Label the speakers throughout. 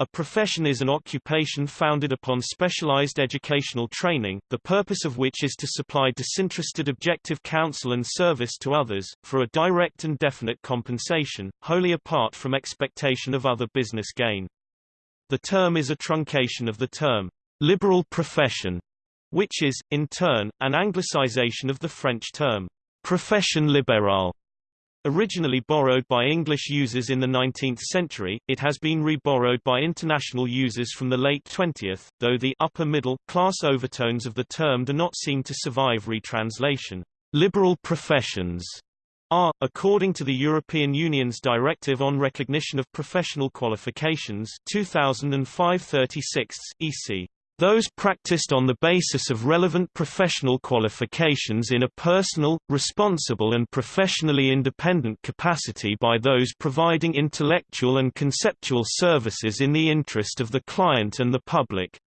Speaker 1: A profession is an occupation founded upon specialized educational training, the purpose of which is to supply disinterested objective counsel and service to others, for a direct and definite compensation, wholly apart from expectation of other business gain. The term is a truncation of the term, liberal profession, which is, in turn, an anglicization of the French term, profession libérale. Originally borrowed by English users in the 19th century, it has been reborrowed by international users from the late 20th, though the upper middle class overtones of the term do not seem to survive retranslation. Liberal professions are, according to the European Union's Directive on Recognition of Professional Qualifications 2005-36, EC those practiced on the basis of relevant professional qualifications in a personal, responsible and professionally independent capacity by those providing intellectual and conceptual services in the interest of the client and the public.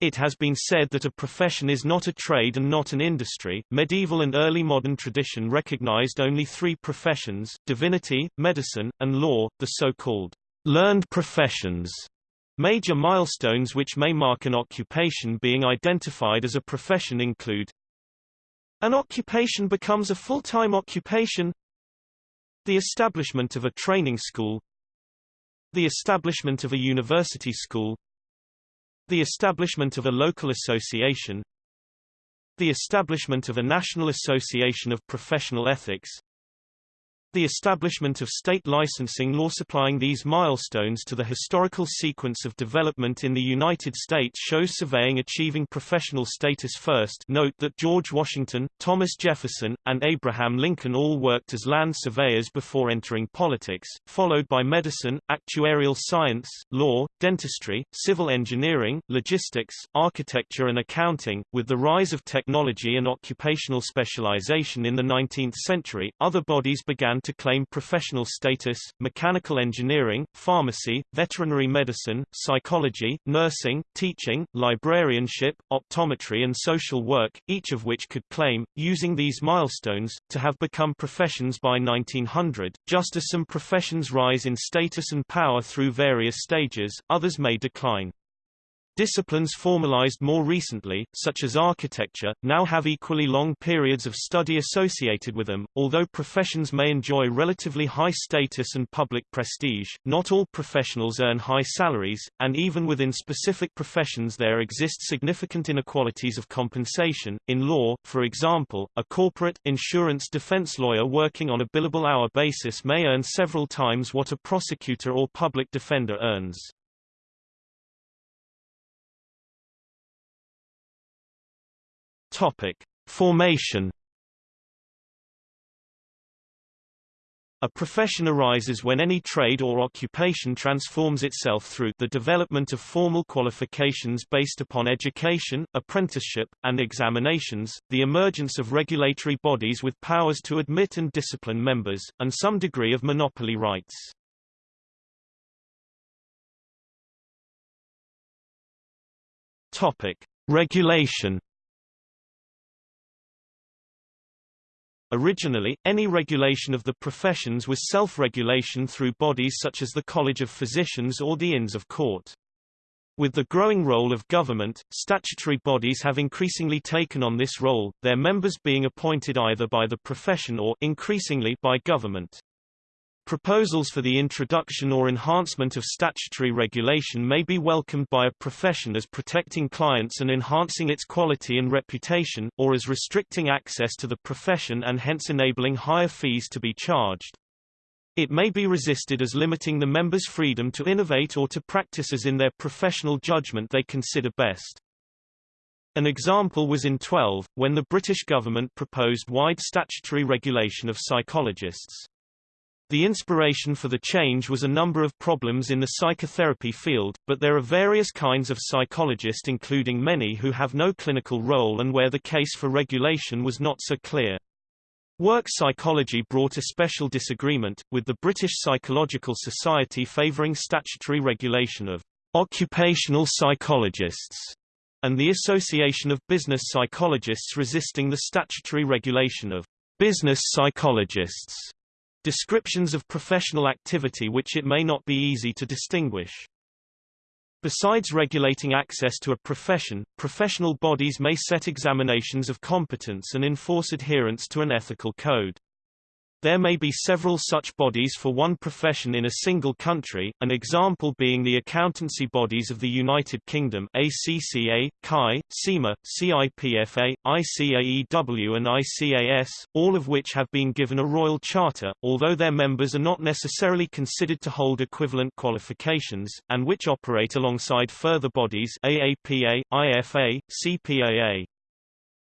Speaker 1: It has been said that a profession is not a trade and not an industry. Medieval and early modern tradition recognized only three professions, divinity, medicine, and law, the so-called learned professions. Major milestones which may mark an occupation being identified as a profession include An occupation becomes a full-time occupation. The establishment of a training school. The establishment of a university school. The establishment of a local association. The establishment of a national association of professional ethics the establishment of state licensing law supplying these milestones to the historical sequence of development in the United States shows surveying achieving professional status first note that George Washington, Thomas Jefferson, and Abraham Lincoln all worked as land surveyors before entering politics, followed by medicine, actuarial science, law, dentistry, civil engineering, logistics, architecture and accounting. With the rise of technology and occupational specialization in the 19th century, other bodies began to claim professional status, mechanical engineering, pharmacy, veterinary medicine, psychology, nursing, teaching, librarianship, optometry and social work, each of which could claim, using these milestones, to have become professions by 1900. Just as some professions rise in status and power through various stages, others may decline. Disciplines formalized more recently, such as architecture, now have equally long periods of study associated with them. Although professions may enjoy relatively high status and public prestige, not all professionals earn high salaries, and even within specific professions there exist significant inequalities of compensation. In law, for example, a corporate, insurance defense lawyer working on a billable hour basis may earn several times what a prosecutor or public defender earns. Topic: Formation A profession arises when any trade or occupation transforms itself through the development of formal qualifications based upon education, apprenticeship, and examinations, the emergence of regulatory bodies with powers to admit and discipline members, and some degree of monopoly rights. Topic: Regulation Originally, any regulation of the professions was self-regulation through bodies such as the College of Physicians or the Inns of Court. With the growing role of government, statutory bodies have increasingly taken on this role, their members being appointed either by the profession or increasingly by government. Proposals for the introduction or enhancement of statutory regulation may be welcomed by a profession as protecting clients and enhancing its quality and reputation, or as restricting access to the profession and hence enabling higher fees to be charged. It may be resisted as limiting the members' freedom to innovate or to practice as in their professional judgment they consider best. An example was in 12, when the British government proposed wide statutory regulation of psychologists. The inspiration for the change was a number of problems in the psychotherapy field, but there are various kinds of psychologists including many who have no clinical role and where the case for regulation was not so clear. Work psychology brought a special disagreement, with the British Psychological Society favouring statutory regulation of occupational psychologists, and the Association of Business Psychologists resisting the statutory regulation of business psychologists. Descriptions of professional activity which it may not be easy to distinguish. Besides regulating access to a profession, professional bodies may set examinations of competence and enforce adherence to an ethical code. There may be several such bodies for one profession in a single country, an example being the accountancy bodies of the United Kingdom ACCA, CAI, CIMA, CIPFA, ICAEW and ICAS, all of which have been given a royal charter, although their members are not necessarily considered to hold equivalent qualifications, and which operate alongside further bodies AAPA, IFA, CPAA.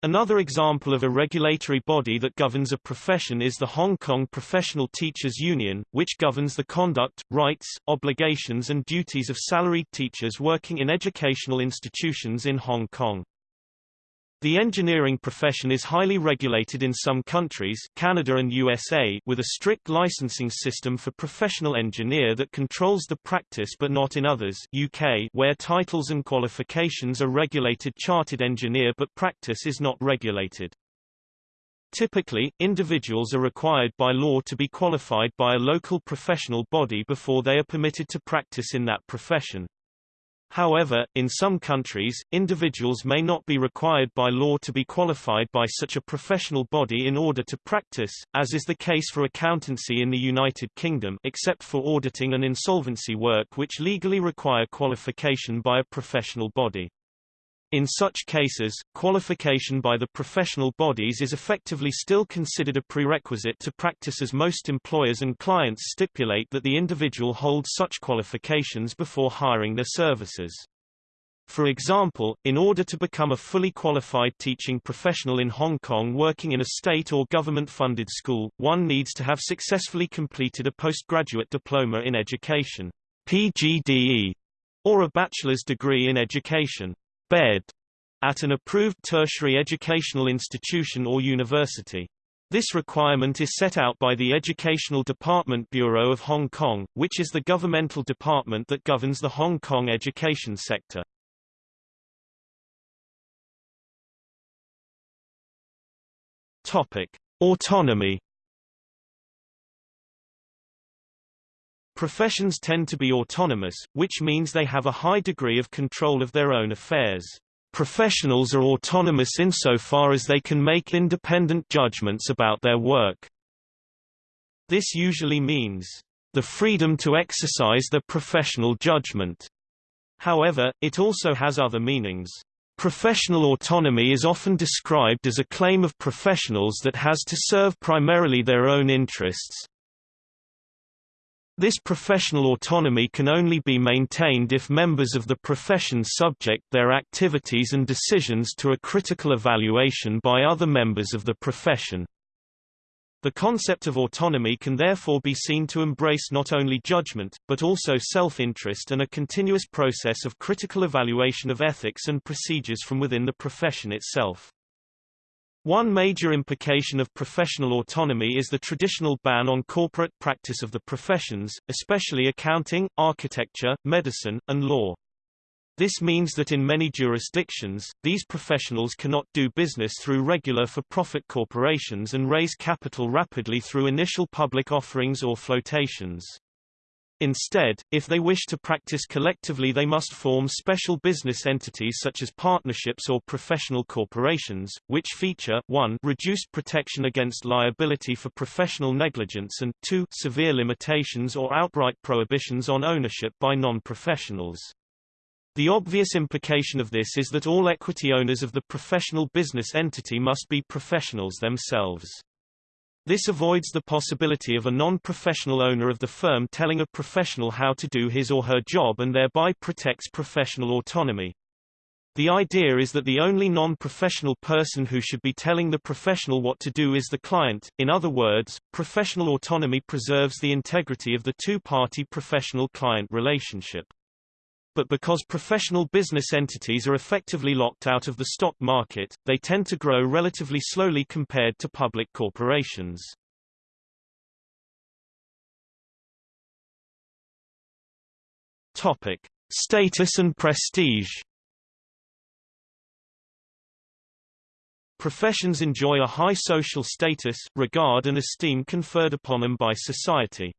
Speaker 1: Another example of a regulatory body that governs a profession is the Hong Kong Professional Teachers Union, which governs the conduct, rights, obligations and duties of salaried teachers working in educational institutions in Hong Kong. The engineering profession is highly regulated in some countries Canada and USA with a strict licensing system for professional engineer that controls the practice but not in others UK where titles and qualifications are regulated chartered engineer but practice is not regulated. Typically, individuals are required by law to be qualified by a local professional body before they are permitted to practice in that profession. However, in some countries, individuals may not be required by law to be qualified by such a professional body in order to practice, as is the case for accountancy in the United Kingdom except for auditing and insolvency work which legally require qualification by a professional body. In such cases, qualification by the professional bodies is effectively still considered a prerequisite to practice as most employers and clients stipulate that the individual holds such qualifications before hiring their services. For example, in order to become a fully qualified teaching professional in Hong Kong working in a state or government-funded school, one needs to have successfully completed a postgraduate diploma in education PGDE, or a bachelor's degree in education bed at an approved tertiary educational institution or university. This requirement is set out by the Educational Department Bureau of Hong Kong, which is the governmental department that governs the Hong Kong education sector. Topic: Autonomy Professions tend to be autonomous, which means they have a high degree of control of their own affairs. Professionals are autonomous insofar as they can make independent judgments about their work. This usually means the freedom to exercise their professional judgment. However, it also has other meanings. Professional autonomy is often described as a claim of professionals that has to serve primarily their own interests, this professional autonomy can only be maintained if members of the profession subject their activities and decisions to a critical evaluation by other members of the profession. The concept of autonomy can therefore be seen to embrace not only judgment, but also self-interest and a continuous process of critical evaluation of ethics and procedures from within the profession itself. One major implication of professional autonomy is the traditional ban on corporate practice of the professions, especially accounting, architecture, medicine, and law. This means that in many jurisdictions, these professionals cannot do business through regular for-profit corporations and raise capital rapidly through initial public offerings or flotations. Instead, if they wish to practice collectively they must form special business entities such as partnerships or professional corporations, which feature 1 reduced protection against liability for professional negligence and 2 severe limitations or outright prohibitions on ownership by non-professionals. The obvious implication of this is that all equity owners of the professional business entity must be professionals themselves. This avoids the possibility of a non-professional owner of the firm telling a professional how to do his or her job and thereby protects professional autonomy. The idea is that the only non-professional person who should be telling the professional what to do is the client, in other words, professional autonomy preserves the integrity of the two-party professional-client relationship but because professional business entities are effectively locked out of the stock market, they tend to grow relatively slowly compared to public corporations. Topic: Status and prestige. Professions enjoy a high social status, regard and esteem conferred upon them by society.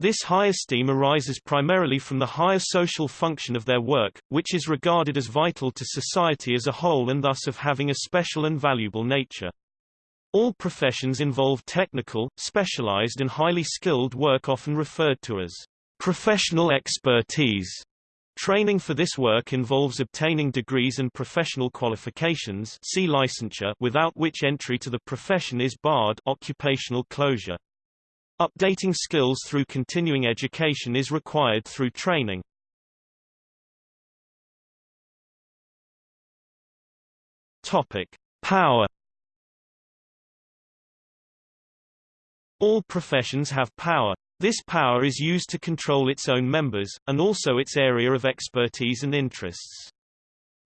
Speaker 1: This high esteem arises primarily from the higher social function of their work, which is regarded as vital to society as a whole and thus of having a special and valuable nature. All professions involve technical, specialized and highly skilled work often referred to as professional expertise. Training for this work involves obtaining degrees and professional qualifications see licensure without which entry to the profession is barred occupational closure. Updating skills through continuing education is required through training. Topic: Power All professions have power. This power is used to control its own members, and also its area of expertise and interests.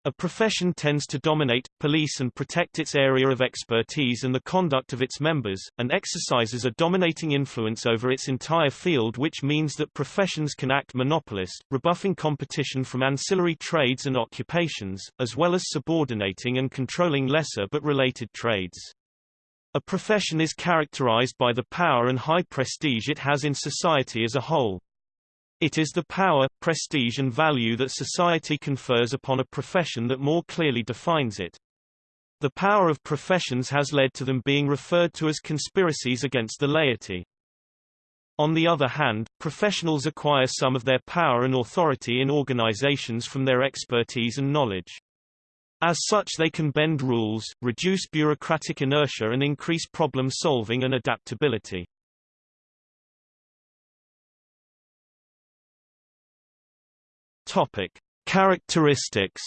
Speaker 1: A profession tends to dominate, police and protect its area of expertise and the conduct of its members, and exercises a dominating influence over its entire field which means that professions can act monopolist, rebuffing competition from ancillary trades and occupations, as well as subordinating and controlling lesser but related trades. A profession is characterized by the power and high prestige it has in society as a whole. It is the power, prestige and value that society confers upon a profession that more clearly defines it. The power of professions has led to them being referred to as conspiracies against the laity. On the other hand, professionals acquire some of their power and authority in organizations from their expertise and knowledge. As such they can bend rules, reduce bureaucratic inertia and increase problem solving and adaptability. Topic: Characteristics.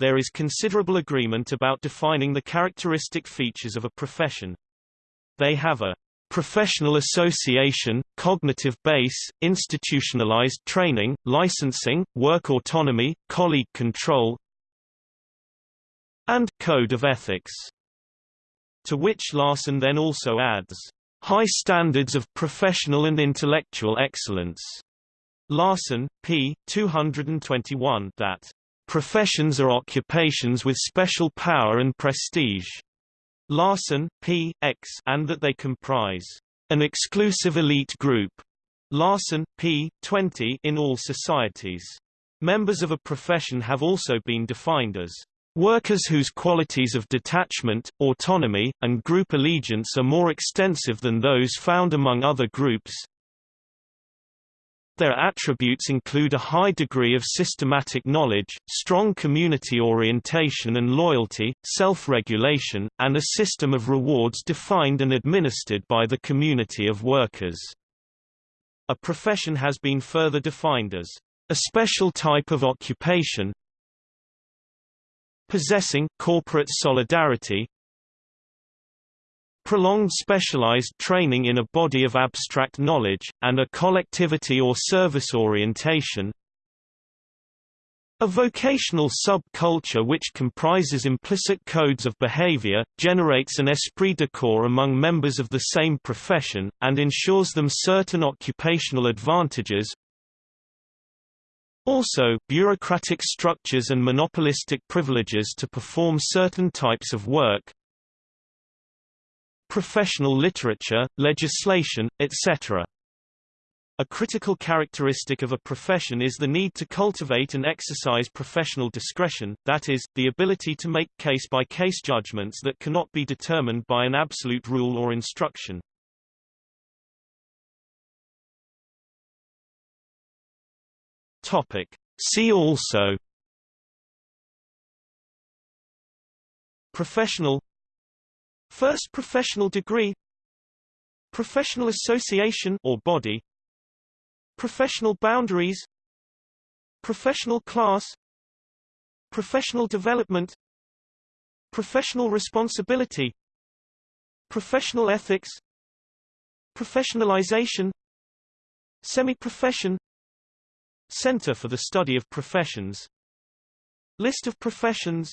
Speaker 1: There is considerable agreement about defining the characteristic features of a profession. They have a professional association, cognitive base, institutionalized training, licensing, work autonomy, colleague control, and code of ethics. To which Larson then also adds, High standards of professional and intellectual excellence. Larson, p. 221 that professions are occupations with special power and prestige. Larson, p. X, and that they comprise an exclusive elite group. Larson, p. 20 in all societies. Members of a profession have also been defined as Workers whose qualities of detachment, autonomy, and group allegiance are more extensive than those found among other groups. Their attributes include a high degree of systematic knowledge, strong community orientation and loyalty, self-regulation, and a system of rewards defined and administered by the community of workers. A profession has been further defined as a special type of occupation, possessing corporate solidarity prolonged specialized training in a body of abstract knowledge, and a collectivity or service orientation a vocational sub-culture which comprises implicit codes of behavior, generates an esprit de corps among members of the same profession, and ensures them certain occupational advantages, also, bureaucratic structures and monopolistic privileges to perform certain types of work, professional literature, legislation, etc. A critical characteristic of a profession is the need to cultivate and exercise professional discretion, that is, the ability to make case-by-case -case judgments that cannot be determined by an absolute rule or instruction. Topic. See also Professional First professional degree Professional association or body Professional boundaries Professional class Professional development Professional responsibility Professional ethics Professionalization Semi-profession Center for the Study of Professions. List of professions